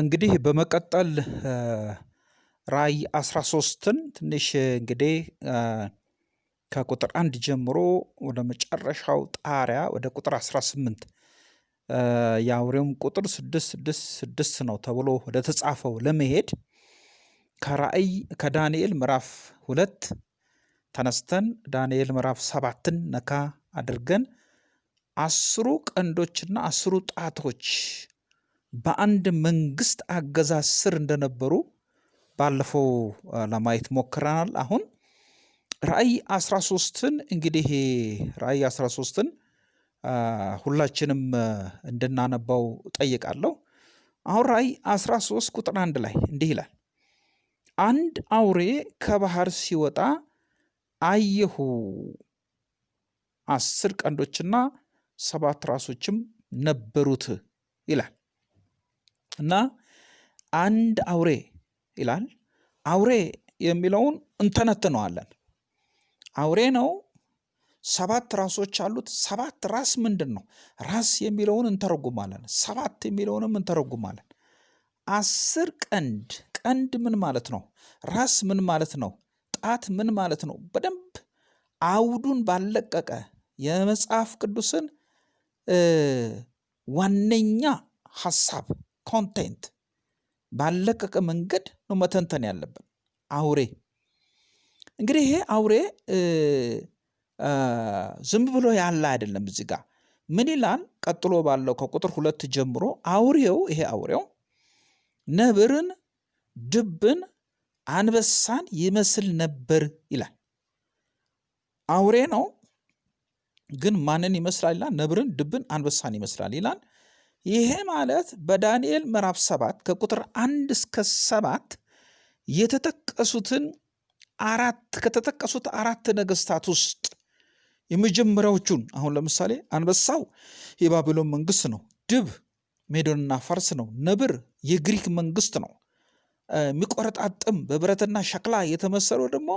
እንግዲህ በመቀጠል ራዕይ 13ን ትንሽ እንግዲህ ከቁጥር አንድ ጀምሮ ወደ መጨረሻው ጣሪያ ወደ ቁጥር 18 የአውሬውም ቁጥር ስድስት ስድስት ስድስት ነው ተብሎ ወደ ተጻፈው ለመሄድ ከራእይ ከዳንኤል ምዕራፍ ሁለት ተነስተን ዳንኤል ምዕራፍ ሰባትን ነካ አድርገን አስሩ ቀንዶችና አስሩ ጣቶች በአንድ መንግስት አገዛዝ ስር እንደነበሩ ባለፈው ለማየት ሞክረናል። አሁን ራእይ 13ን እንግዲህ ራእይ 13ን ሁላችንም እንድናነባው ጠይቃለሁ። አሁን ራእይ 13 ቁጥር አንድ ላይ እንዲህ ይላል፣ አንድ አውሬ ከባህር ሲወጣ አየሁ፣ አስር ቀንዶችና ሰባት ራሶችም ነበሩት ይላል እና አንድ አውሬ ይላል። አውሬ የሚለውን እንተነትነዋለን። አውሬ ነው። ሰባት ራሶች አሉት። ሰባት ራስ ምንድን ነው? ራስ የሚለውን እንተረጉማለን። ሰባት የሚለውንም እንተረጉማለን። አስር ቀንድ ቀንድ ምን ማለት ነው? ራስ ምን ማለት ነው? ጣት ምን ማለት ነው? በደንብ አውዱን ባለቀቀ የመጽሐፍ ቅዱስን ዋነኛ ሀሳብ content ባለቀቀ መንገድ ነው መተንተን ያለብን። አውሬ እንግዲህ ይሄ አውሬ ዝም ብሎ ያለ አይደለም። እዚህ ጋር ምን ይላል? ቀጥሎ ባለው ከቁጥር ሁለት ጀምሮ አውሬው ይሄ አውሬው ነብርን፣ ድብን፣ አንበሳን ይመስል ነበር ይላል። አውሬ ነው ግን ማንን ይመስላል ይላል? ነብርን፣ ድብን፣ አንበሳን ይመስላል ይላል። ይሄ ማለት በዳንኤል ምዕራፍ ሰባት ከቁጥር አንድ እስከ ሰባት የተጠቀሱትን አራት ከተጠቀሱት አራት ነገስታት ውስጥ የመጀመሪያዎቹን አሁን ለምሳሌ አንበሳው የባቢሎን መንግስት ነው። ድብ ሜዶንና ፋርስ ነው። ነብር የግሪክ መንግስት ነው። የሚቆረጣጥም በብረትና ሸክላ የተመሰለው ደግሞ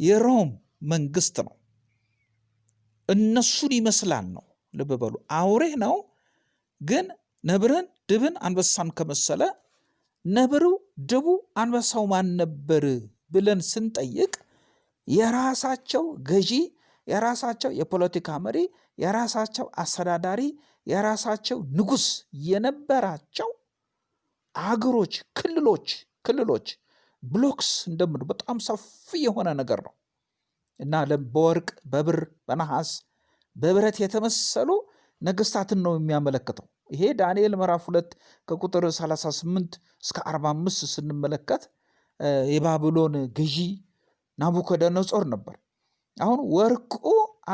የሮም መንግስት ነው። እነሱን ይመስላል ነው። ልብ በሉ አውሬ ነው ግን ነብርን፣ ድብን፣ አንበሳን ከመሰለ ነብሩ፣ ድቡ፣ አንበሳው ማን ነበር ብለን ስንጠይቅ የራሳቸው ገዢ፣ የራሳቸው የፖለቲካ መሪ፣ የራሳቸው አስተዳዳሪ፣ የራሳቸው ንጉስ የነበራቸው አገሮች፣ ክልሎች ክልሎች ብሎክስ እንደምን በጣም ሰፊ የሆነ ነገር ነው። እና በወርቅ በብር በነሐስ በብረት የተመሰሉ ነገስታትን ነው የሚያመለክተው። ይሄ ዳንኤል ምዕራፍ ሁለት ከቁጥር 38 እስከ 45 ስንመለከት የባቢሎን ገዢ ናቡከደነጾር ነበር። አሁን ወርቁ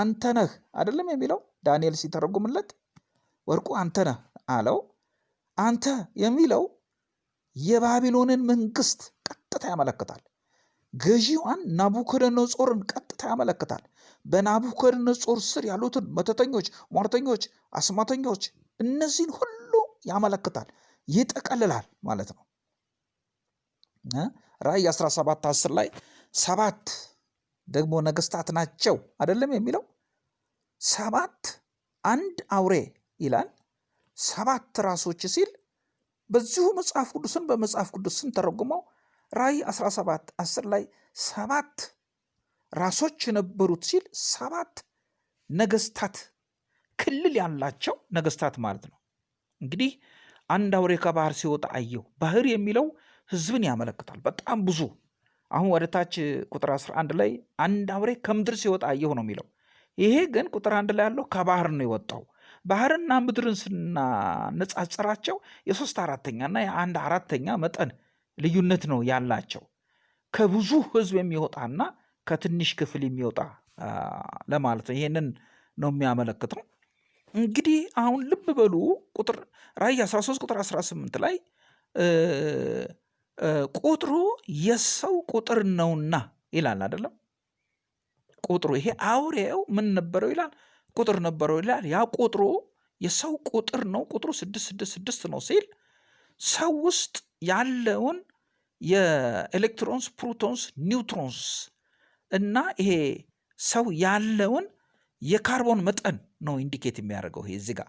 አንተ ነህ አይደለም የሚለው ዳንኤል ሲተረጉምለት ወርቁ አንተ ነህ አለው። አንተ የሚለው የባቢሎንን መንግስት ቀጥታ ያመለክታል። ገዢዋን ናቡከደነጾርን ቀጥታ ያመለክታል። በናቡከደነጾር ስር ያሉትን መተተኞች፣ ሟርተኞች፣ አስማተኞች እነዚህን ሁሉ ያመለክታል፣ ይጠቀልላል ማለት ነው። ራእይ 17 10 ላይ ሰባት ደግሞ ነገስታት ናቸው አይደለም የሚለው ሰባት አንድ አውሬ ይላል። ሰባት ራሶች ሲል በዚሁ መጽሐፍ ቅዱስን በመጽሐፍ ቅዱስ ስንተረጉመው ራእይ 17 10 ላይ ሰባት ራሶች የነበሩት ሲል ሰባት ነገስታት ክልል ያላቸው ነገስታት ማለት ነው። እንግዲህ አንድ አውሬ ከባህር ሲወጣ አየሁ። ባህር የሚለው ህዝብን ያመለክታል። በጣም ብዙ አሁን ወደ ታች ቁጥር 11 ላይ አንድ አውሬ ከምድር ሲወጣ አየሁ ነው የሚለው። ይሄ ግን ቁጥር አንድ ላይ ያለው ከባህር ነው የወጣው። ባህርና ምድርን ስናነጻጽራቸው የሶስት አራተኛና የአንድ አራተኛ መጠን ልዩነት ነው ያላቸው። ከብዙ ህዝብ የሚወጣና ከትንሽ ክፍል የሚወጣ ለማለት ነው። ይሄንን ነው የሚያመለክተው። እንግዲህ አሁን ልብ በሉ ቁጥር ራእይ 13 ቁጥር 18 ላይ ቁጥሩ የሰው ቁጥር ነውና ይላል አይደለም። ቁጥሩ ይሄ አውሬው ምን ነበረው ይላል ቁጥር ነበረው ይላል። ያ ቁጥሩ የሰው ቁጥር ነው። ቁጥሩ ስድስት ስድስት ስድስት ነው ሲል ሰው ውስጥ ያለውን የ electrons፣ protons፣ neutrons እና ይሄ ሰው ያለውን የካርቦን መጠን ነው indicate የሚያደርገው። ይሄ እዚህ ጋር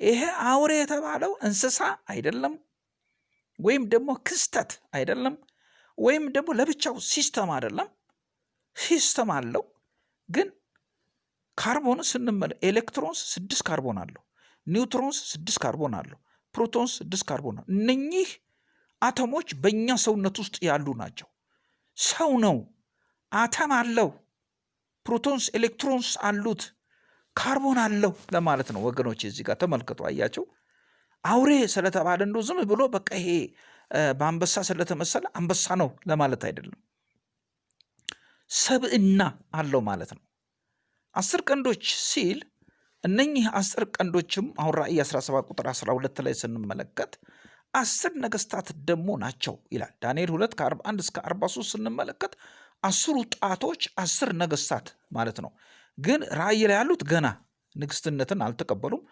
ይሄ አውሬ የተባለው እንስሳ አይደለም፣ ወይም ደግሞ ክስተት አይደለም፣ ወይም ደግሞ ለብቻው system አይደለም። system አለው ግን ካርቦን ስንመለ electrons ስድስት ካርቦን አለው፣ neutrons ስድስት ካርቦን አለው፣ protons ስድስት ካርቦን አለው። እነኚህ አተሞች በእኛ ሰውነት ውስጥ ያሉ ናቸው። ሰው ነው፣ አተም አለው፣ protons electrons አሉት፣ ካርቦን አለው ለማለት ነው ወገኖች። እዚህ ጋር ተመልክቶ አያቸው። አውሬ ስለተባለ እንደው ዝም ብሎ በቃ ይሄ በአንበሳ ስለተመሰለ አንበሳ ነው ለማለት አይደለም። ሰብእና አለው ማለት ነው። አስር ቀንዶች ሲል እነኚህ አስር ቀንዶችም አሁን ራእይ 17 ቁጥር 12 ላይ ስንመለከት አስር ነገስታት ደግሞ ናቸው ይላል። ዳንኤል 2 ከ41 እስከ 43 ስንመለከት አስሩ ጣቶች አስር ነገስታት ማለት ነው። ግን ራእይ ላይ ያሉት ገና ንግስትነትን አልተቀበሉም።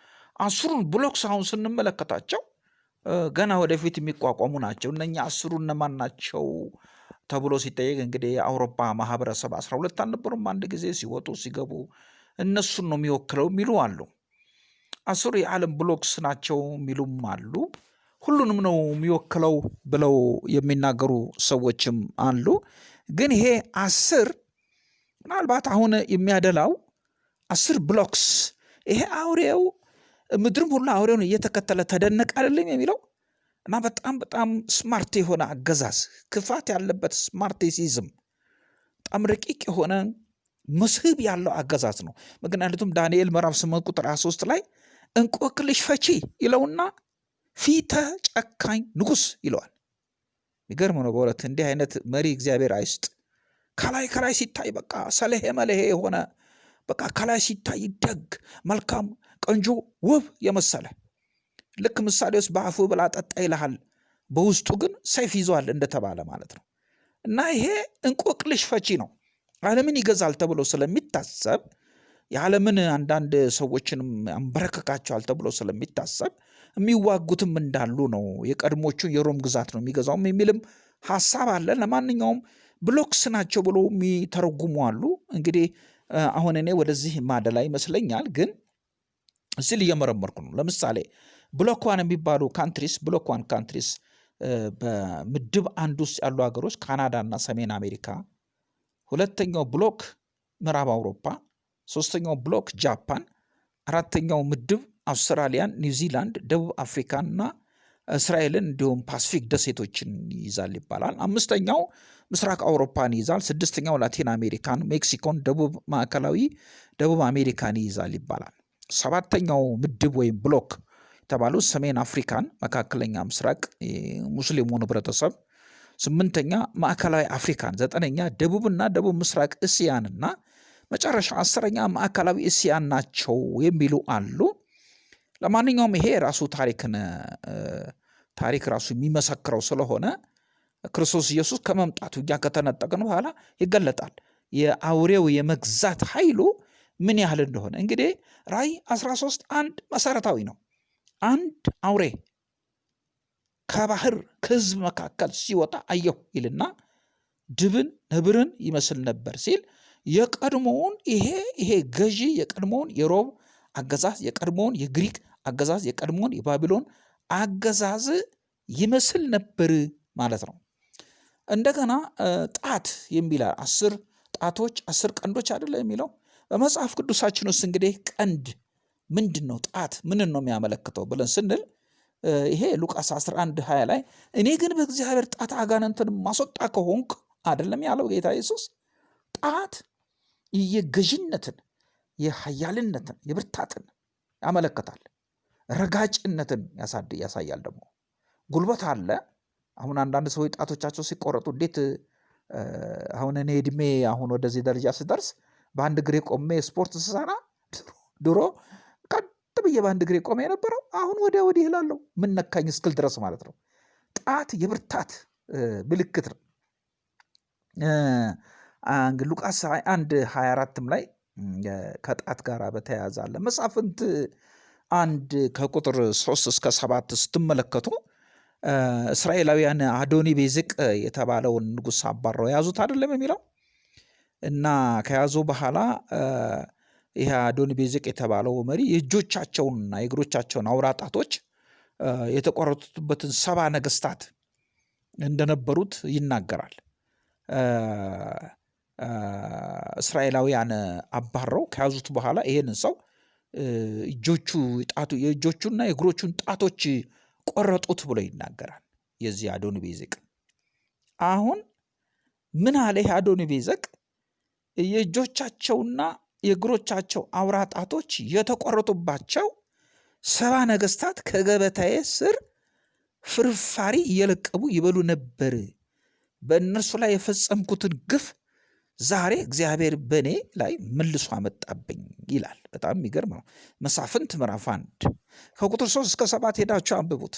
አስሩን ብሎክስ አሁን ስንመለከታቸው ገና ወደፊት የሚቋቋሙ ናቸው። እነኛ አስሩ እነማን ናቸው ተብሎ ሲጠየቅ እንግዲህ የአውሮፓ ማህበረሰብ አስራ ሁለት አልነበሩም አንድ ጊዜ ሲወጡ ሲገቡ እነሱን ነው የሚወክለው የሚሉ አሉ። አስሩ የዓለም ብሎክስ ናቸው የሚሉም አሉ። ሁሉንም ነው የሚወክለው ብለው የሚናገሩ ሰዎችም አሉ። ግን ይሄ አስር ምናልባት አሁን የሚያደላው አስር ብሎክስ ይሄ አውሬው ምድርም ሁሉ አውሬውን እየተከተለ ተደነቅ አይደለም የሚለው እና በጣም በጣም smart የሆነ አገዛዝ ክፋት ያለበት smarticism በጣም ረቂቅ የሆነ መስህብ ያለው አገዛዝ ነው። ምክንያቱም ዳንኤል ምዕራፍ ስምንት ቁጥር 23 ላይ እንቆቅልሽ ፈቺ ይለውና ፊቱ ጨካኝ ንጉስ ይለዋል። የሚገርም ነው በእውነት እንዲህ አይነት መሪ እግዚአብሔር አይስጥ። ከላይ ከላይ ሲታይ በቃ ሰለሄ መለሄ የሆነ በቃ ከላይ ሲታይ ደግ፣ መልካም፣ ቆንጆ፣ ውብ የመሰለ ልክ ምሳሌ ውስጥ በአፉ ብላ ጠጣ ይልሃል፣ በውስጡ ግን ሰይፍ ይዟል እንደተባለ ማለት ነው። እና ይሄ እንቆቅልሽ ፈቺ ነው። ዓለምን ይገዛል ተብሎ ስለሚታሰብ የዓለምን አንዳንድ ሰዎችንም አንበረከካቸዋል ተብሎ ስለሚታሰብ የሚዋጉትም እንዳሉ ነው። የቀድሞቹ የሮም ግዛት ነው የሚገዛውም የሚልም ሀሳብ አለ። ለማንኛውም ብሎክስ ናቸው ብሎ የሚተረጉሙ አሉ። እንግዲህ አሁን እኔ ወደዚህ ማደላ ይመስለኛል፣ ግን ስል እየመረመርኩ ነው። ለምሳሌ block የሚባሉ countries block one countries በምድብ አንድ ውስጥ ያሉ ሀገሮች ካናዳ እና ሰሜን አሜሪካ፣ ሁለተኛው block ምዕራብ አውሮፓ፣ ሶስተኛው block ጃፓን፣ አራተኛው ምድብ አውስትራሊያን፣ ኒውዚላንድ፣ ደቡብ አፍሪካን እና እስራኤልን እንዲሁም ፓሲፊክ ደሴቶችን ይይዛል ይባላል። አምስተኛው ምስራቅ አውሮፓን ይይዛል። ስድስተኛው ላቲን አሜሪካን፣ ሜክሲኮን፣ ደቡብ ማዕከላዊ ደቡብ አሜሪካን ይይዛል ይባላል። ሰባተኛው ምድብ ወይም block የተባሉት ሰሜን አፍሪካን፣ መካከለኛ ምስራቅ ሙስሊሙን ህብረተሰብ፣ ስምንተኛ ማዕከላዊ አፍሪካን፣ ዘጠነኛ ደቡብና ደቡብ ምስራቅ እስያንና መጨረሻ አስረኛ ማዕከላዊ እስያን ናቸው የሚሉ አሉ። ለማንኛውም ይሄ ራሱ ታሪክን ታሪክ ራሱ የሚመሰክረው ስለሆነ ክርስቶስ ኢየሱስ ከመምጣቱ እኛ ከተነጠቅን በኋላ ይገለጣል። የአውሬው የመግዛት ኃይሉ ምን ያህል እንደሆነ እንግዲህ ራእይ 13 አንድ መሰረታዊ ነው። አንድ አውሬ ከባህር ከህዝብ መካከል ሲወጣ አየሁ ይልና ድብን ነብርን ይመስል ነበር ሲል የቀድሞውን ይሄ ይሄ ገዢ የቀድሞውን የሮም አገዛዝ የቀድሞውን የግሪክ አገዛዝ የቀድሞውን የባቢሎን አገዛዝ ይመስል ነበር ማለት ነው። እንደገና ጣት የሚል አስር ጣቶች አስር ቀንዶች አይደለ የሚለው በመጽሐፍ ቅዱሳችን ውስጥ እንግዲህ ቀንድ ምንድን ነው? ጣት ምንን ነው የሚያመለክተው ብለን ስንል ይሄ ሉቃስ 11 20 ላይ እኔ ግን በእግዚአብሔር ጣት አጋንንትን ማስወጣ ከሆንክ አይደለም ያለው ጌታ ኢየሱስ። ጣት የገዥነትን፣ የሀያልነትን፣ የብርታትን ያመለክታል። ረጋጭነትን ያሳያል። ደግሞ ጉልበት አለ። አሁን አንዳንድ ሰዎች ጣቶቻቸው ሲቆረጡ እንዴት አሁን እኔ እድሜ አሁን ወደዚህ ደረጃ ስደርስ በአንድ እግሬ ቆሜ ስፖርት ስሰራ ድሮ ቀጥ ብዬ በአንድ እግሬ ቆሜ የነበረው አሁን ወዲያ ወዲህ እላለሁ ምን ነካኝ እስክል ድረስ ማለት ነው። ጣት የብርታት ምልክት ነው። ሉቃስ አንድ 24ም ላይ ከጣት ጋር በተያያዘ አለ። መሳፍንት አንድ ከቁጥር ሶስት እስከ ሰባት ስትመለከቱ እስራኤላውያን አዶኒ ቤዝቅ የተባለውን ንጉሥ አባረው የያዙት አይደለም የሚለው እና ከያዙ በኋላ ይህ አዶኒ ቤዝቅ የተባለው መሪ የእጆቻቸውንና የእግሮቻቸውን አውራ ጣቶች የተቆረጡበትን ሰባ ነገስታት እንደነበሩት ይናገራል። እስራኤላውያን አባረው ከያዙት በኋላ ይሄንን ሰው እጆቹ ጣቱ የእጆቹና የእግሮቹን ጣቶች ቆረጡት ብሎ ይናገራል። የዚህ አዶኒ ቤዜቅ አሁን ምን አለ? ይህ አዶኒ ቤዜቅ የእጆቻቸውና የእግሮቻቸው አውራ ጣቶች የተቆረጡባቸው ሰባ ነገስታት ከገበታዬ ስር ፍርፋሪ እየለቀሙ ይበሉ ነበር። በእነርሱ ላይ የፈጸምኩትን ግፍ ዛሬ እግዚአብሔር በእኔ ላይ መልሶ አመጣብኝ ይላል። በጣም የሚገርም ነው። መሳፍንት ምዕራፍ አንድ ከቁጥር ሶስት እስከ ሰባት ሄዳችሁ አንብቡት።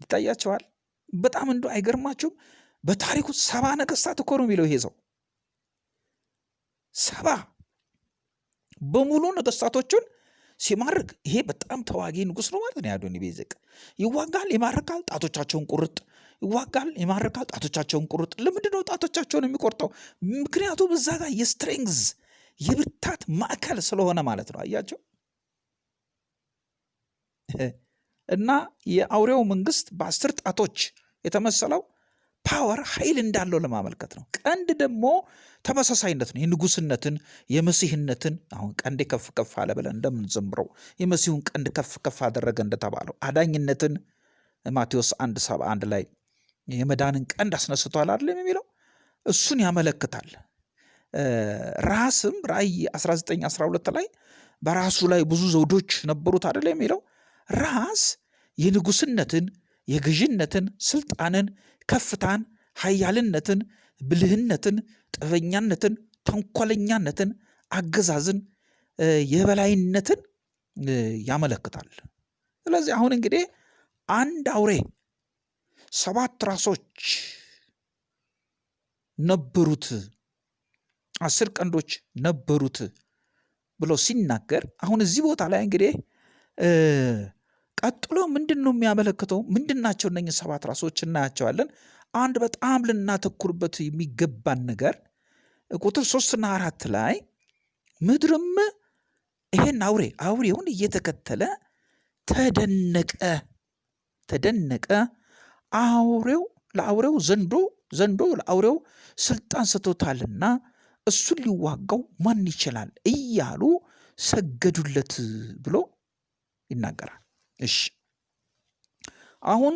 ይታያቸዋል። በጣም እንደ አይገርማችሁም? በታሪኩ ሰባ ነገስታት እኮ ነው የሚለው ይሄ ሰው ሰባ በሙሉ ነገስታቶቹን ሲማርክ ይሄ በጣም ተዋጊ ንጉስ ነው ማለት ነው። የአዶኒ ቤዜቅ ይዋጋል፣ ይማርካል፣ ጣቶቻቸውን ቁርጥ ይዋጋል፣ ይማርካል፣ ጣቶቻቸውን ቁርጥ። ለምንድን ነው ጣቶቻቸውን የሚቆርጠው? ምክንያቱም እዛ ጋር የ strength የብርታት ማዕከል ስለሆነ ማለት ነው። አያቸው እና የአውሬው መንግስት በአስር ጣቶች የተመሰለው power ኃይል እንዳለው ለማመልከት ነው። ቀንድ ደግሞ ተመሳሳይነት ነው። የንጉስነትን የመሲህነትን አሁን ቀንዴ ከፍ ከፍ አለ ብለን እንደምንዘምረው የመሲሁን ቀንድ ከፍ ከፍ አደረገ እንደተባለው አዳኝነትን ማቴዎስ አንድ ሰባ አንድ ላይ የመዳንን ቀንድ አስነስቷል አይደለም የሚለው እሱን ያመለክታል። ራስም ራእይ 19 12 ላይ በራሱ ላይ ብዙ ዘውዶች ነበሩት አይደለም የሚለው ራስ የንጉስነትን የገዥነትን ስልጣንን ከፍታን ኃያልነትን ብልህነትን ጥበኛነትን ተንኮለኛነትን አገዛዝን የበላይነትን ያመለክታል። ስለዚህ አሁን እንግዲህ አንድ አውሬ ሰባት ራሶች ነበሩት፣ አስር ቀንዶች ነበሩት ብሎ ሲናገር አሁን እዚህ ቦታ ላይ እንግዲህ ቀጥሎ ምንድን ነው የሚያመለክተው? ምንድን ናቸው እነኝህ ሰባት ራሶች እናያቸዋለን። አንድ በጣም ልናተኩርበት የሚገባን ነገር ቁጥር ሶስትና አራት ላይ ምድርም ይሄን አውሬ አውሬውን እየተከተለ ተደነቀ ተደነቀ አውሬው ለአውሬው ዘንዶ ዘንዶ ለአውሬው ስልጣን ሰጥቶታልና እሱን ሊዋጋው ማን ይችላል እያሉ ሰገዱለት ብሎ ይናገራል። እሺ አሁን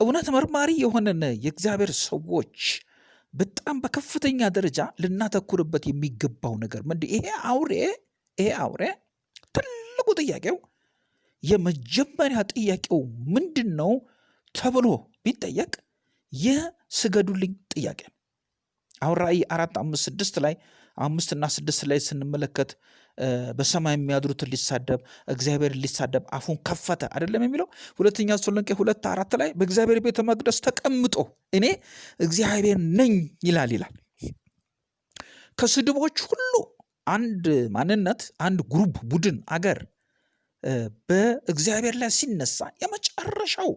እውነት መርማሪ የሆነን የእግዚአብሔር ሰዎች በጣም በከፍተኛ ደረጃ ልናተኩርበት የሚገባው ነገር ምንድን ይሄ አውሬ ይሄ አውሬ ትልቁ ጥያቄው የመጀመሪያ ጥያቄው ምንድን ነው ተብሎ ቢጠየቅ የስገዱልኝ ጥያቄ ነው። አሁን ራእይ አራት አምስት ስድስት ላይ አምስትና ስድስት ላይ ስንመለከት በሰማይ የሚያድሩትን ሊሳደብ እግዚአብሔር ሊሳደብ አፉን ከፈተ አይደለም የሚለው ሁለተኛ ተሰሎንቄ ሁለት አራት ላይ በእግዚአብሔር ቤተ መቅደስ ተቀምጦ እኔ እግዚአብሔር ነኝ ይላል ይላል። ከስድቦች ሁሉ አንድ ማንነት አንድ ግሩፕ ቡድን አገር በእግዚአብሔር ላይ ሲነሳ የመጨረሻው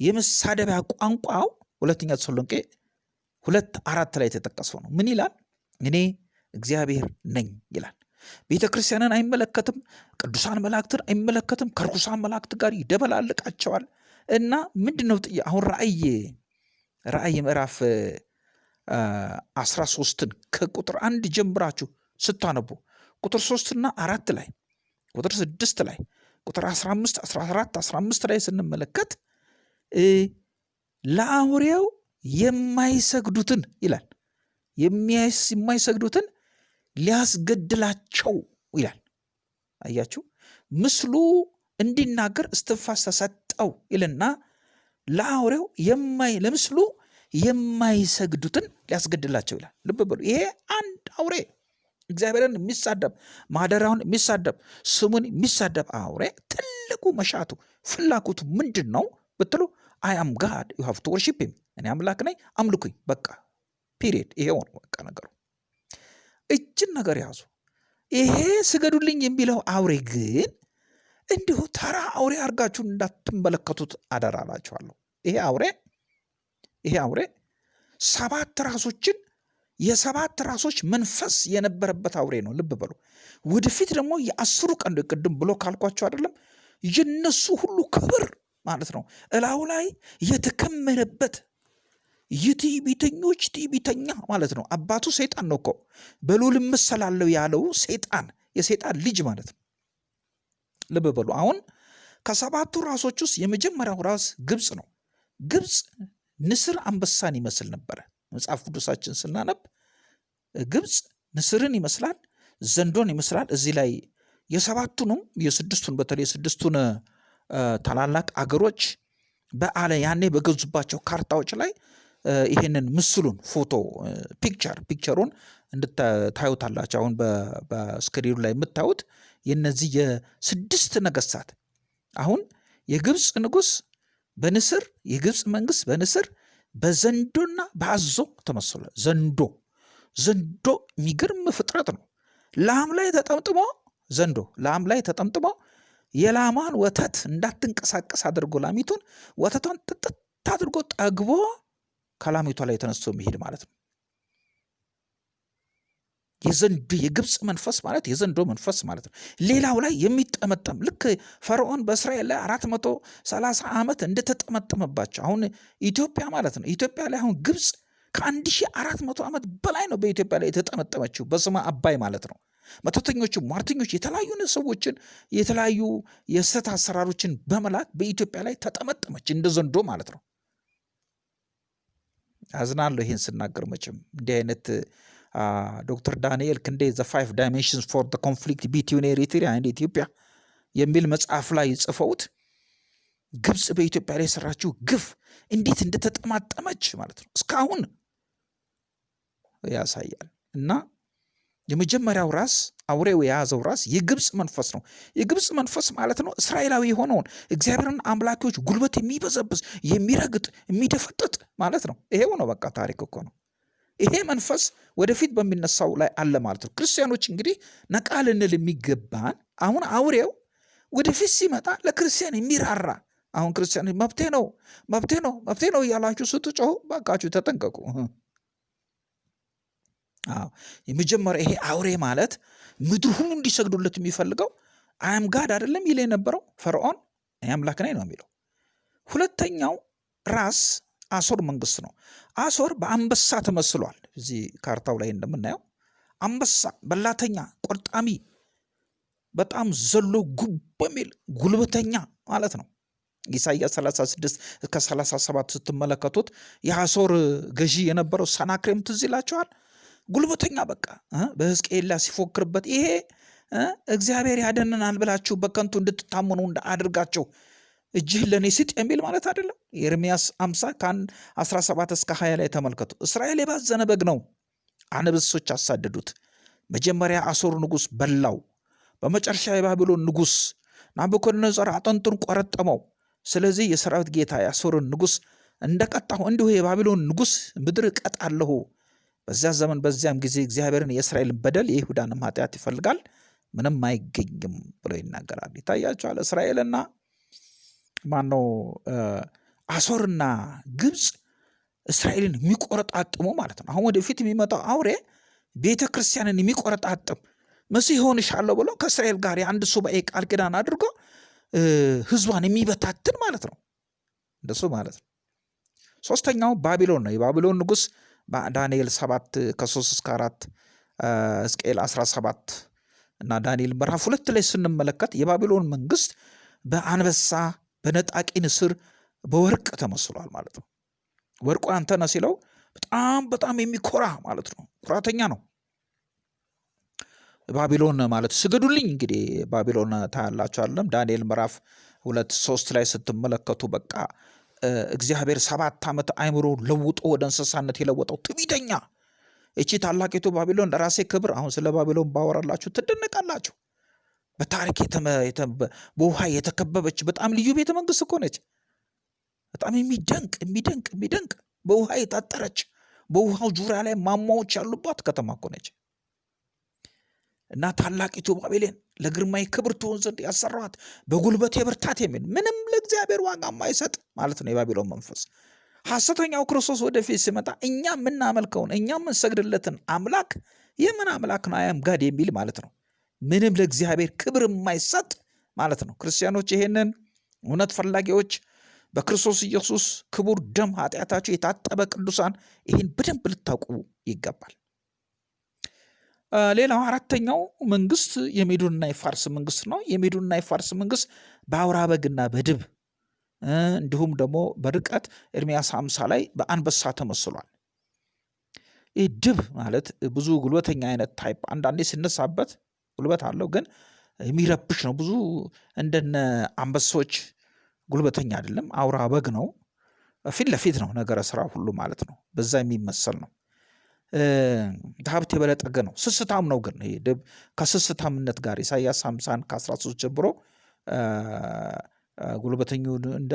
የመሳደቢያ ቋንቋው ሁለተኛ ተሰሎንቄ ሁለት አራት ላይ የተጠቀሰው ነው። ምን ይላል? እኔ እግዚአብሔር ነኝ ይላል። ቤተ ክርስቲያንን አይመለከትም፣ ቅዱሳን መላእክትን አይመለከትም። ከርኩሳን መላእክት ጋር ይደበላልቃቸዋል። እና ምንድን ነው አሁን ራእይ ራእይ ምዕራፍ አስራ ሶስትን ከቁጥር አንድ ጀምራችሁ ስታነቡ ቁጥር ሶስትና አራት ላይ ቁጥር ስድስት ላይ ቁጥር 15 14 15 ላይ ስንመለከት ለአውሬው የማይሰግዱትን ይላል የማይሰግዱትን ሊያስገድላቸው ይላል። አያችሁ ምስሉ እንዲናገር እስትንፋስ ተሰጠው ይልና ለአውሬው ለምስሉ የማይሰግዱትን ሊያስገድላቸው ይላል። ልብ በሉ ይሄ አንድ አውሬ እግዚአብሔርን የሚሳደብ ማደሪያውን የሚሳደብ ስሙን የሚሳደብ አውሬ ትልቁ መሻቱ ፍላጎቱ ምንድን ነው ብትሉ I am God you have to worship him እኔ አምላክ ነኝ አምልኩኝ በቃ period ይሄው ነው በቃ ነገሩ። እቺን ነገር ያዙ። ይሄ ስገዱልኝ የሚለው አውሬ ግን እንዲሁ ተራ አውሬ አድርጋችሁን እንዳትመለከቱት አደራላችኋለሁ። ይሄ አውሬ ይሄ አውሬ ሰባት ራሶችን የሰባት ራሶች መንፈስ የነበረበት አውሬ ነው። ልብ በሉ። ወደፊት ደግሞ የአስሩ ቀንድ ቅድም ብሎ ካልኳቸው አይደለም የነሱ ሁሉ ክብር ማለት ነው እላው ላይ የተከመረበት የትዕቢተኞች ትዕቢተኛ ማለት ነው። አባቱ ሰይጣን ነው እኮ በልዑል እመሰላለሁ ያለው ሰይጣን የሰይጣን ልጅ ማለት ነው። ልብ በሉ። አሁን ከሰባቱ ራሶች ውስጥ የመጀመሪያው ራስ ግብፅ ነው። ግብፅ ንስር አንበሳን ይመስል ነበረ። መጽሐፍ ቅዱሳችን ስናነብ ግብፅ ንስርን ይመስላል፣ ዘንዶን ይመስላል። እዚህ ላይ የሰባቱንም የስድስቱን በተለይ የስድስቱን ታላላቅ አገሮች በአለ ያኔ በገዙባቸው ካርታዎች ላይ ይሄንን ምስሉን ፎቶ picture picture ኡን እንድታዩታላቸው አሁን በስክሪኑ ላይ የምታዩት የነዚህ የስድስት ነገስታት አሁን የግብፅ ንጉስ በንስር የግብፅ መንግስት በንስር በዘንዶና በአዞ ተመስሏል። ዘንዶ ዘንዶ የሚገርም ፍጥረት ነው። ላም ላይ ተጠምጥሞ ዘንዶ ላም ላይ ተጠምጥሞ የላማን ወተት እንዳትንቀሳቀስ አድርጎ ላሚቱን ወተቷን ጥጥት አድርጎ ጠግቦ ከላሚቷ ላይ ተነስቶ የሚሄድ ማለት ነው። የዘንድ የግብፅ መንፈስ ማለት የዘንዶ መንፈስ ማለት ነው። ሌላው ላይ የሚጠመጠም ልክ ፈርዖን በእስራኤል ላይ አራት መቶ ሰላሳ ዓመት እንደተጠመጠመባቸው አሁን ኢትዮጵያ ማለት ነው። ኢትዮጵያ ላይ አሁን ግብፅ ከአንድ ሺህ አራት መቶ ዓመት በላይ ነው በኢትዮጵያ ላይ የተጠመጠመችው በስመ አባይ ማለት ነው። መተተኞቹ፣ ሟርተኞች የተለያዩ ሰዎችን የተለያዩ የስህተት አሰራሮችን በመላክ በኢትዮጵያ ላይ ተጠመጠመች እንደ ዘንዶ ማለት ነው። አዝናለሁ ይህን ስናገር መቼም እንዲህ አይነት ዶክተር ዳንኤል ክንዴ The Five Dimensions for Conflict Between Eritrea and Ethiopia የሚል መጽሐፍ ላይ ጽፈውት ግብፅ በኢትዮጵያ ላይ የሰራችው ግፍ እንዴት እንደተጠማጠመች ማለት ነው እስካሁን ያሳያል። እና የመጀመሪያው ራስ አውሬው የያዘው ራስ የግብፅ መንፈስ ነው። የግብፅ መንፈስ ማለት ነው እስራኤላዊ የሆነውን እግዚአብሔርን አምላኪዎች ጉልበት የሚበዘብዝ የሚረግጥ፣ የሚደፈጥጥ ማለት ነው። ይሄው ነው በቃ ታሪክ እኮ ነው። ይሄ መንፈስ ወደፊት በሚነሳው ላይ አለ ማለት ነው። ክርስቲያኖች እንግዲህ ነቃ ልንል የሚገባን አሁን አውሬው ወደፊት ሲመጣ ለክርስቲያን የሚራራ አሁን ክርስቲያን መብቴ ነው መብቴ ነው መብቴ ነው እያላችሁ ስትጮሁ ባካችሁ ተጠንቀቁ። አዎ የመጀመሪያ ይሄ አውሬ ማለት ምድር ሁሉ እንዲሰግዱለት የሚፈልገው I am God አይደለም ይል የነበረው ፈርዖን አምላክ ነኝ ነው የሚለው። ሁለተኛው ራስ አሶር መንግስት ነው። አሶር በአንበሳ ተመስሏል። እዚህ ካርታው ላይ እንደምናየው አንበሳ በላተኛ፣ ቆርጣሚ፣ በጣም ዘሎ ጉብ በሚል ጉልበተኛ ማለት ነው። ኢሳይያስ 36 እስከ 37 ስትመለከቱት የአሶር ገዢ የነበረው ሰናክሬም ትዝ ይላቸዋል። ጉልበተኛ በቃ በሕዝቅኤል ሲፎክርበት ይሄ እግዚአብሔር ያደንናል ብላችሁ በከንቱ እንድትታመኑ አድርጋቸው እጅህን ለእኔ ስጥ የሚል ማለት አይደለም። ኤርምያስ 50 ከአንድ 17 እስከ 20 ላይ ተመልከቱ። እስራኤል የባዘነ በግ ነው፣ አንበሶች አሳደዱት። መጀመሪያ አሶር ንጉሥ በላው፣ በመጨረሻ የባቢሎን ንጉሥ ናቡከደነፆር አጥንቱን ቆረጠመው። ስለዚህ የሰራዊት ጌታ የአሶርን ንጉሥ እንደቀጣሁ እንዲሁ የባቢሎን ንጉሥ ምድር እቀጣለሁ። በዚያ ዘመን በዚያም ጊዜ እግዚአብሔርን የእስራኤልን በደል የይሁዳንም ኃጢአት ይፈልጋል፣ ምንም አይገኝም ብሎ ይናገራል። ይታያቸዋል። እስራኤልና ማነው አሶርና ግብፅ እስራኤልን የሚቆረጣጥሙ ማለት ነው። አሁን ወደፊት የሚመጣው አውሬ ቤተ ክርስቲያንን የሚቆረጣጥም መሲህ ሆንሻለሁ ብሎ ከእስራኤል ጋር የአንድ ሱባኤ ቃል ኪዳን አድርጎ ህዝቧን የሚበታትን ማለት ነው። እንደሱ ማለት ነው። ሶስተኛው ባቢሎን ነው። የባቢሎን ንጉሥ ዳንኤል ሰባት ከሶስት እስከ አራት ሕዝቅኤል 17 እና ዳንኤል ምዕራፍ ሁለት ላይ ስንመለከት የባቢሎን መንግስት በአንበሳ በነጣቂ ንስር በወርቅ ተመስሏል ማለት ነው። ወርቁ አንተ ነህ ሲለው በጣም በጣም የሚኮራ ማለት ነው። ኩራተኛ ነው። ባቢሎን ማለት ስገዱልኝ እንግዲህ ባቢሎን ታያላችሁ አለም ዳንኤል ምዕራፍ ሁለት ሶስት ላይ ስትመለከቱ በቃ እግዚአብሔር ሰባት ዓመት አይምሮ ለውጦ ወደ እንስሳነት የለወጠው ትዕቢተኛ እቺ ታላቂቱ ባቢሎን ለራሴ ክብር አሁን ስለ ባቢሎን ባወራላችሁ ትደነቃላችሁ። በታሪክ በውሃ የተከበበች በጣም ልዩ ቤተ መንግስት እኮ ነች። በጣም የሚደንቅ የሚደንቅ የሚደንቅ በውሃ የታጠረች በውሃው ዙሪያ ላይ ማማዎች ያሉባት ከተማ እኮ ነች። እና ታላቂቱ ባቢሎን ለግርማዊ ክብር ትሆን ዘንድ ያሰራኋት በጉልበቴ ብርታት የሚል ምንም ለእግዚአብሔር ዋጋ የማይሰጥ ማለት ነው የባቢሎን መንፈስ። ሐሰተኛው ክርስቶስ ወደፊት ሲመጣ እኛ የምናመልከውን እኛ የምንሰግድለትን አምላክ የምን አምላክ ነው አያም ጋድ የሚል ማለት ነው። ምንም ለእግዚአብሔር ክብር የማይሰጥ ማለት ነው። ክርስቲያኖች ይሄንን እውነት ፈላጊዎች በክርስቶስ ኢየሱስ ክቡር ደም ኃጢአታቸው የታጠበ ቅዱሳን ይህን በደንብ ልታውቁ ይገባል። ሌላው አራተኛው መንግስት የሜዶንና የፋርስ መንግስት ነው። የሜዶንና የፋርስ መንግስት በአውራ በግና በድብ እንዲሁም ደግሞ በርቀት ኤርሚያስ ሃምሳ ላይ በአንበሳ ተመስሏል። ይህ ድብ ማለት ብዙ ጉልበተኛ አይነት type አንዳንዴ ሲነሳበት ጉልበት አለው፣ ግን የሚረብሽ ነው። ብዙ እንደነ አንበሶች ጉልበተኛ አይደለም። አውራ በግ ነው። ፊት ለፊት ነው ነገረ ስራ ሁሉ ማለት ነው። በዛ የሚመሰል ነው። ሀብት የበለጠገ ነው። ስስታም ነው። ግን ይሄ ድብ ከስስታምነት ጋር ኢሳያስ ሃምሳን ከ13 ጀምሮ ጉልበተኙ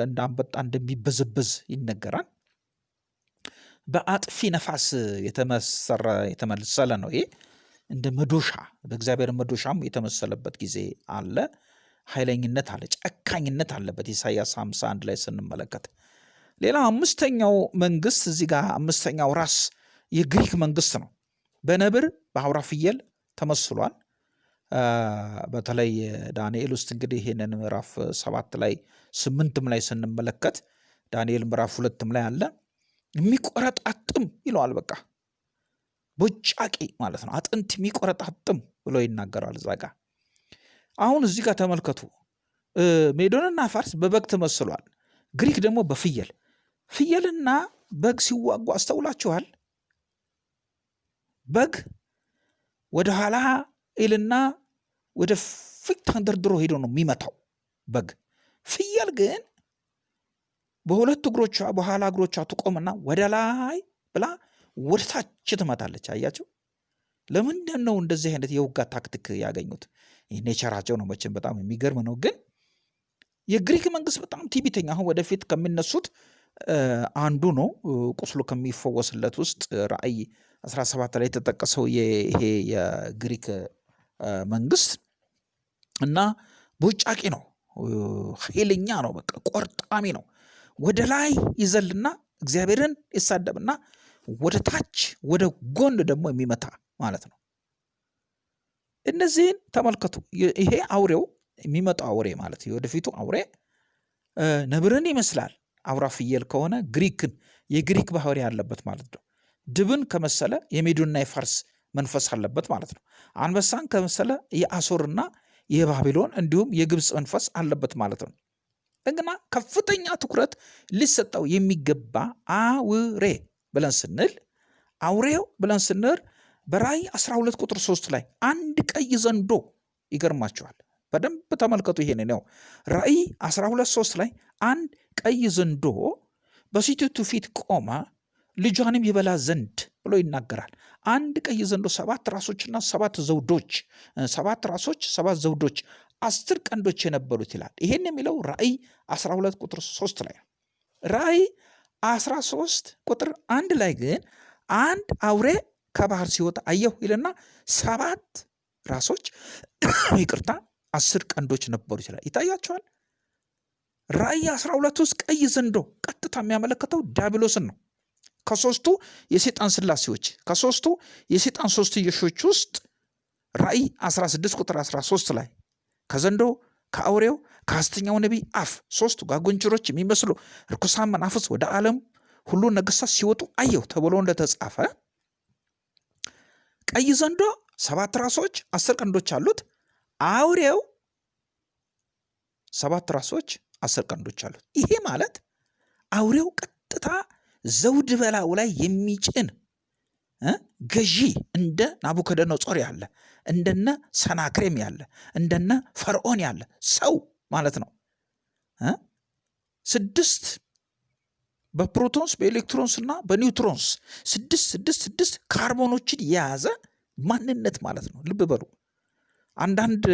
እንዳንበጣ እንደሚበዘበዝ ይነገራል። በአጥፊ ነፋስ የተመሰለ ነው። ይሄ እንደ መዶሻ በእግዚአብሔር መዶሻም የተመሰለበት ጊዜ አለ። ኃይለኝነት አለ፣ ጨካኝነት አለበት። ኢሳያስ 51 ላይ ስንመለከት ሌላ አምስተኛው መንግስት እዚህ ጋር አምስተኛው ራስ የግሪክ መንግስት ነው። በነብር በአውራ ፍየል ተመስሏል። በተለይ ዳንኤል ውስጥ እንግዲህ ይህንን ምዕራፍ ሰባት ላይ ስምንትም ላይ ስንመለከት ዳንኤል ምዕራፍ ሁለትም ላይ አለ የሚቆረጣጥም ይለዋል። በቃ ቦጫቂ ማለት ነው። አጥንት የሚቆረጣጥም ብሎ ይናገረዋል እዛ ጋ። አሁን እዚህ ጋር ተመልከቱ። ሜዶንና ፋርስ በበግ ተመስሏል። ግሪክ ደግሞ በፍየል ፍየልና በግ ሲዋጉ አስተውላችኋል? በግ ወደ ኋላ ይልና ወደ ፊት ተንደርድሮ ሄዶ ነው የሚመታው በግ። ፍየል ግን በሁለት እግሮቿ በኋላ እግሮቿ ትቆምና ወደ ላይ ብላ ወደ ታች ትመታለች። አያቸው። ለምንድን ነው እንደዚህ አይነት የውጋ ታክቲክ ያገኙት? nature ኣቸው ነው መቼም በጣም የሚገርም ነው። ግን የግሪክ መንግስት በጣም ትዕቢተኛ አሁን ወደፊት ከሚነሱት አንዱ ነው። ቁስሉ ከሚፈወስለት ውስጥ ራእይ 17 ላይ የተጠቀሰው ይሄ የግሪክ መንግስት እና ቦጫቂ ነው፣ ኃይለኛ ነው፣ በቃ ቆርጣሚ ነው። ወደ ላይ ይዘልና እግዚአብሔርን ይሳደብና ወደ ታች ወደ ጎን ደግሞ የሚመታ ማለት ነው። እነዚህን ተመልከቱ። ይሄ አውሬው የሚመጣው አውሬ ማለት የወደፊቱ አውሬ ነብርን ይመስላል። አውራ ፍየል ከሆነ ግሪክን የግሪክ ባህሪ ያለበት ማለት ነው። ድብን ከመሰለ የሜዶንና የፋርስ መንፈስ አለበት ማለት ነው። አንበሳን ከመሰለ የአሶርና የባቢሎን እንዲሁም የግብፅ መንፈስ አለበት ማለት ነው። እንደገና ከፍተኛ ትኩረት ሊሰጠው የሚገባ አውሬ ብለን ስንል አውሬው ብለን ስንል በራእይ 12 ቁጥር 3 ላይ አንድ ቀይ ዘንዶ ይገርማቸዋል። በደንብ ተመልከቱ። ይሄን ነው ራእይ 12 3 ላይ አንድ ቀይ ዘንዶ በሴቲቱ ፊት ቆመ ልጇንም ይበላ ዘንድ ብሎ ይናገራል። አንድ ቀይ ዘንዶ ሰባት ራሶችና ሰባት ዘውዶች፣ ሰባት ራሶች ሰባት ዘውዶች፣ አስር ቀንዶች የነበሩት ይላል። ይሄን የሚለው ራእይ 12 ቁጥር 3 ላይ ራእይ 13 ቁጥር አንድ ላይ ግን አንድ አውሬ ከባህር ሲወጣ አየሁ ይልና ሰባት ራሶች ይቅርታ፣ አስር ቀንዶች ነበሩ ይችላል። ይታያቸዋል። ራእይ 12 ውስጥ ቀይ ዘንዶ ቀጥታ የሚያመለክተው ዲያብሎስን ነው። ከሶስቱ የሴጣን ስላሴዎች ከሶስቱ የሴጣን ሶስትዮሾች ውስጥ ራእይ 16 ቁጥር 13 ላይ ከዘንዶ ከአውሬው ከሐሰተኛው ነቢይ አፍ ሶስቱ ጓጉንቸሮች የሚመስሉ ርኩሳን መናፍስት ወደ ዓለም ሁሉ ነገሥታት ሲወጡ አየሁ ተብሎ እንደተጻፈ ቀይ ዘንዶ ሰባት ራሶች አስር ቀንዶች አሉት። አውሬው ሰባት ራሶች አስር ቀንዶች አሉት። ይሄ ማለት አውሬው ቀጥታ ዘውድ በላዩ ላይ የሚጭን ገዢ እንደ ናቡከደነጾር ያለ እንደነ ሰናክሬም ያለ እንደነ ፈርዖን ያለ ሰው ማለት ነው። ስድስት በ protons በ electrons እና በ neutrons ስድስት ስድስት ስድስት ካርቦኖችን የያዘ ማንነት ማለት ነው። ልብ በሉ። አንዳንድ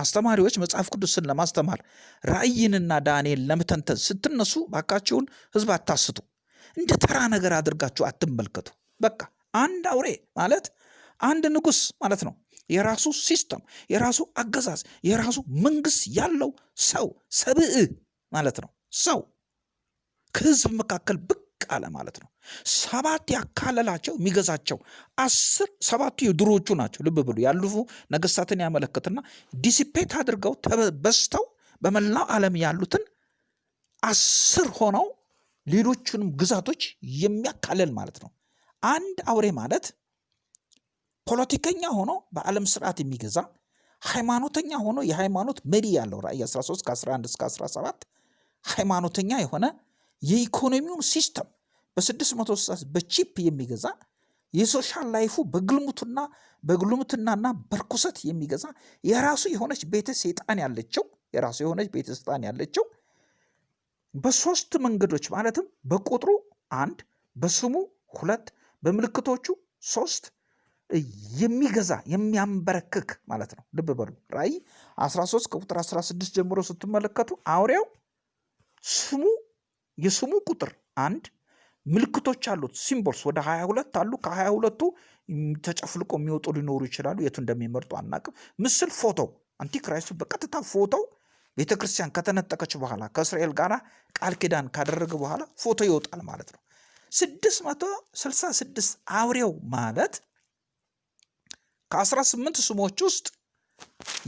አስተማሪዎች መጽሐፍ ቅዱስን ለማስተማር ራእይንና ዳንኤል ለመተንተን ስትነሱ ባካችሁን ሕዝብ አታስቱ። እንደ ተራ ነገር አድርጋችሁ አትመልከቱ። በቃ አንድ አውሬ ማለት አንድ ንጉሥ ማለት ነው። የራሱ system፣ የራሱ አገዛዝ፣ የራሱ መንግስት ያለው ሰው ሰብእ ማለት ነው። ሰው ከህዝብ መካከል ብቅ አለ ማለት ነው። ሰባት ያካለላቸው የሚገዛቸው አስር ሰባቱ የድሮዎቹ ናቸው። ልብ ብሉ ያለፉ ነገስታትን ያመለክትና ዲሲፔት አድርገው በስተው በመላው ዓለም ያሉትን አስር ሆነው ሌሎቹንም ግዛቶች የሚያካለል ማለት ነው። አንድ አውሬ ማለት ፖለቲከኛ ሆኖ በዓለም ስርዓት የሚገዛ ሃይማኖተኛ ሆኖ የሃይማኖት መሪ ያለው ራእይ 13 ከ11 እስከ 17 ሃይማኖተኛ የሆነ የኢኮኖሚውን system በ660 በ chip የሚገዛ የ social life ኡ በግልሙትና በግልሙትናና በርኩሰት የሚገዛ የራሱ የሆነች ቤተ ሰይጣን ያለችው የራሱ የሆነች ቤተ ሰይጣን ያለችው በሶስት መንገዶች ማለትም በቁጥሩ አንድ በስሙ ሁለት በምልክቶቹ ሶስት የሚገዛ የሚያንበረክክ ማለት ነው። ልብ በሉ ራእይ 13 ከቁጥር 16 ጀምሮ ስትመለከቱ አውሬው ስሙ የስሙ ቁጥር አንድ ምልክቶች አሉት። symbols ወደ 22 አሉ። ከ22ቱ ተጨፍልቆ የሚወጡ ሊኖሩ ይችላሉ። የቱ እንደሚመርጡ አናቅም። ምስል ፎቶ antichrist ኡ በቀጥታ ፎቶው ቤተ ክርስቲያን ከተነጠቀች በኋላ ከእስራኤል ጋር ቃል ኪዳን ካደረገ በኋላ ፎቶ ይወጣል ማለት ነው። 666 አውሬው ማለት ከ18 ስሞች ውስጥ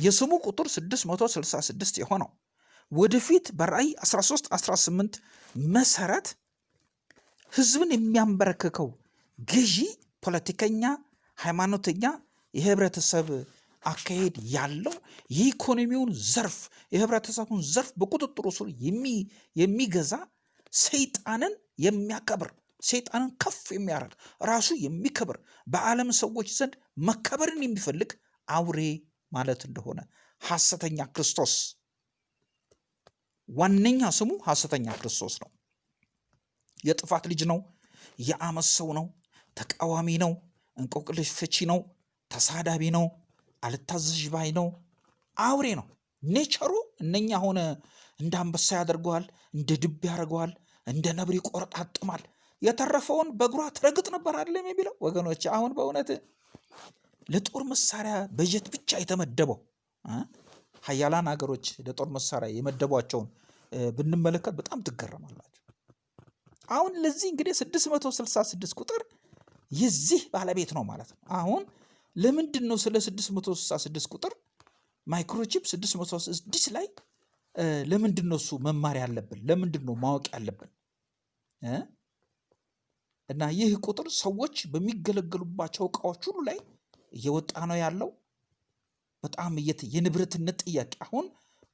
የስሙ ቁጥር 666 የሆነው ወደፊት በራእይ 13 18 መሰረት ህዝብን የሚያንበረክከው ገዢ፣ ፖለቲከኛ፣ ሃይማኖተኛ፣ የህብረተሰብ አካሄድ ያለው የኢኮኖሚውን ዘርፍ የህብረተሰቡን ዘርፍ በቁጥጥሩ ስር የሚገዛ ሰይጣንን የሚያከብር ሰይጣንን ከፍ የሚያደርግ ራሱ የሚከብር በዓለም ሰዎች ዘንድ መከበርን የሚፈልግ አውሬ ማለት እንደሆነ ሐሰተኛ ክርስቶስ ዋነኛ ስሙ ሐሰተኛ ክርስቶስ ነው። የጥፋት ልጅ ነው። የአመፅ ሰው ነው። ተቃዋሚ ነው። እንቆቅልሽ ፍቺ ነው። ተሳዳቢ ነው። አልታዘዥ ባይ ነው። አውሬ ነው። ኔቸሩ እነኛ ሆነ እንደ አንበሳ ያደርገዋል፣ እንደ ድብ ያደርገዋል፣ እንደ ነብር ይቆረጣጥማል። የተረፈውን በእግሯ ትረግጥ ነበር አይደለም የሚለው ወገኖች። አሁን በእውነት ለጦር መሳሪያ በጀት ብቻ የተመደበው ሀያላን ሀገሮች ለጦር መሳሪያ የመደቧቸውን ብንመለከት በጣም ትገረማላችሁ። አሁን ለዚህ እንግዲህ 666 ቁጥር የዚህ ባለቤት ነው ማለት ነው። አሁን ለምንድን ነው ስለ 666 ቁጥር ማይክሮቺፕ 666 ላይ ለምንድን ነው እሱ መማር ያለብን? ለምንድን ነው ማወቅ ያለብን? እና ይህ ቁጥር ሰዎች በሚገለገሉባቸው እቃዎች ሁሉ ላይ እየወጣ ነው ያለው። በጣም የንብረትነት ጥያቄ አሁን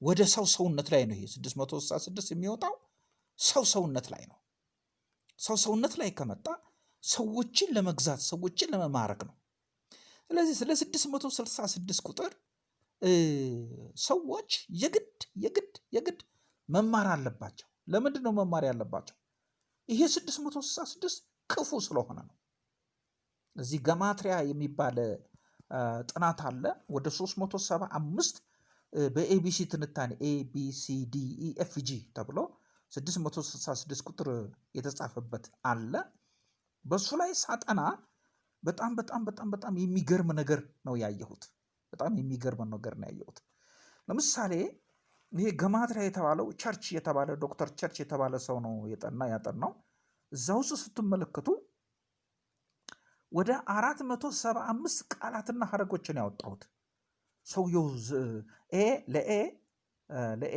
ወደ ሰው ሰውነት ላይ ነው። ይሄ 666 የሚወጣው ሰው ሰውነት ላይ ነው። ሰው ሰውነት ላይ ከመጣ ሰዎችን ለመግዛት ሰዎችን ለመማረክ ነው። ስለዚህ ስለ 666 ቁጥር ሰዎች የግድ የግድ የግድ መማር አለባቸው። ለምንድን ነው መማር ያለባቸው? ይሄ 666 ክፉ ስለሆነ ነው። እዚህ ገማትሪያ የሚባል ጥናት አለ። ወደ 375 በኤቢሲ ትንታኔ ኤቢሲዲኢኤፍጂ ተብሎ 666 ቁጥር የተጻፈበት አለ። በሱ ላይ ሳጠና በጣም በጣም በጣም በጣም የሚገርም ነገር ነው ያየሁት። በጣም የሚገርም ነገር ነው ያየሁት። ለምሳሌ ይሄ gematria የተባለው ቸርች የተባለ ዶክተር ቸርች የተባለ ሰው ነው የጠና ያጠናው። እዛ ውስጥ ስትመለከቱ ወደ አራት መቶ ሰባ አምስት ቃላትና ሀረጎችን ያወጣሁት ሰውየው A ለ A ለ A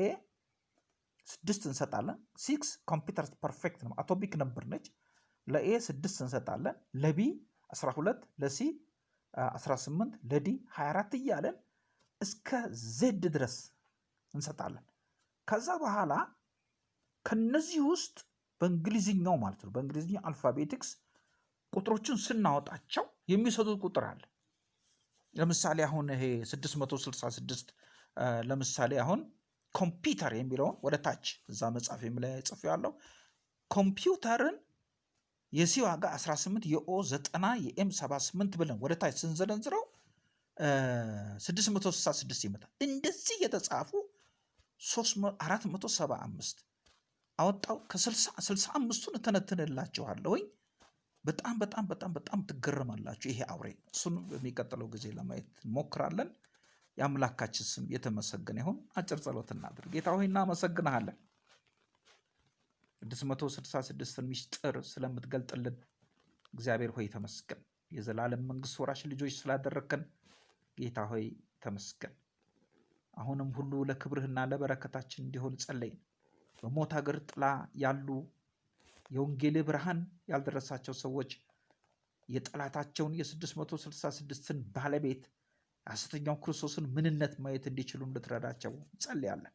ስድስት እንሰጣለን። six computer perfect ነው atomic number ነች። ለ A ስድስት እንሰጣለን። ለ B 12 ለ C 18 ለ D 24 እያለን እስከ Z ድረስ እንሰጣለን። ከዛ በኋላ ከነዚህ ውስጥ በእንግሊዝኛው ማለት ነው በእንግሊዝኛ alphabetics ቁጥሮችን ስናወጣቸው የሚሰጡት ቁጥር አለ። ለምሳሌ አሁን ይሄ 666 ለምሳሌ አሁን ኮምፒውተር የሚለውን ወደ ታች እዛ መጽሐፍ ላይ ጽፍ ያለው ኮምፒውተርን የሲ ዋጋ 18 የኦ 90 የኤም 78 ብለን ወደ ታች ስንዘረዝረው 666 ይመጣል። እንደዚህ የተጻፉ 475 አወጣው። ከ65ቱን እተነትንላችኋለሁኝ። በጣም በጣም በጣም በጣም ትገረማላችሁ። ይሄ አውሬ እሱን በሚቀጥለው ጊዜ ለማየት እንሞክራለን። የአምላካችን ስም የተመሰገነ ይሁን። አጭር ጸሎት እናድርግ። ጌታ ሆይ እናመሰግንሃለን። 666ን ምስጢር ስለምትገልጥልን እግዚአብሔር ሆይ ተመስገን። የዘላለም መንግስት ወራሽ ልጆች ስላደረግከን ጌታ ሆይ ተመስገን። አሁንም ሁሉ ለክብርህና ለበረከታችን እንዲሆን ጸለይን። በሞት ሀገር ጥላ ያሉ የወንጌል ብርሃን ያልደረሳቸው ሰዎች የጠላታቸውን የ666ን ባለቤት የሐሰተኛው ክርስቶስን ምንነት ማየት እንዲችሉ እንድትረዳቸው እንጸልያለን።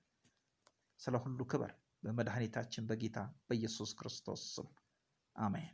ስለ ሁሉ ክበር በመድኃኒታችን በጌታ በኢየሱስ ክርስቶስ ስም አሜን።